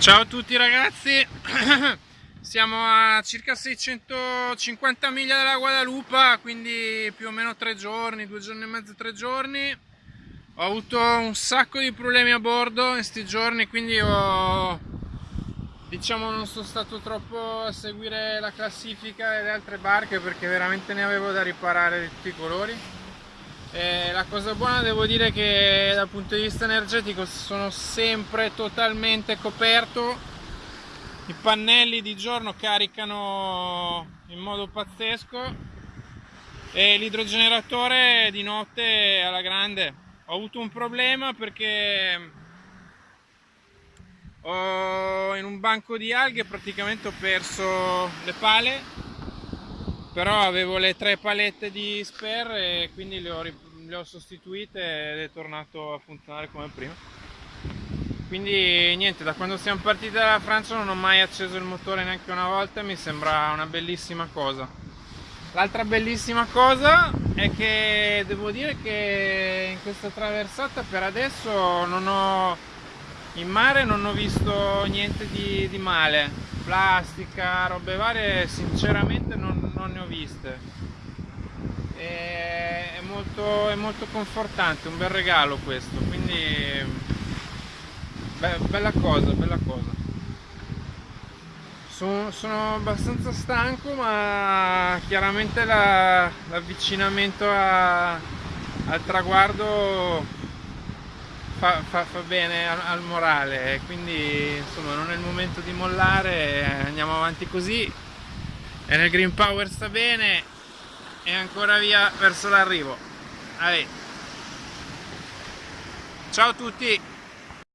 Ciao a tutti ragazzi, siamo a circa 650 miglia dalla Guadalupa, quindi più o meno tre giorni, due giorni e mezzo, tre giorni. Ho avuto un sacco di problemi a bordo in questi giorni, quindi ho, diciamo non sono stato troppo a seguire la classifica delle altre barche perché veramente ne avevo da riparare di tutti i colori. E la cosa buona devo dire che dal punto di vista energetico sono sempre totalmente coperto. I pannelli di giorno caricano in modo pazzesco e l'idrogeneratore di notte alla grande. Ho avuto un problema perché ho in un banco di alghe praticamente ho perso le pale però avevo le tre palette di spare e quindi le ho, le ho sostituite ed è tornato a funzionare come prima. Quindi niente da quando siamo partiti dalla Francia non ho mai acceso il motore neanche una volta mi sembra una bellissima cosa. L'altra bellissima cosa è che devo dire che in questa traversata per adesso non ho in mare non ho visto niente di, di male. Plastica robe varie sinceramente non, non ne ho viste. È molto, è molto confortante un bel regalo questo quindi be bella cosa bella cosa. Sono, sono abbastanza stanco ma chiaramente l'avvicinamento la, al traguardo fa, fa, fa bene al, al, morale quindi insomma non è il momento di mollare andiamo avanti così e nel green power sta bene. E ancora via verso l'arrivo. Ciao a tutti